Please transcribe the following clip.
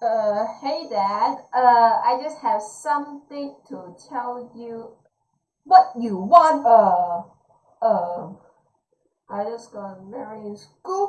Uh, hey dad, uh, I just have something to tell you. What you want? Uh, uh, I just got married in school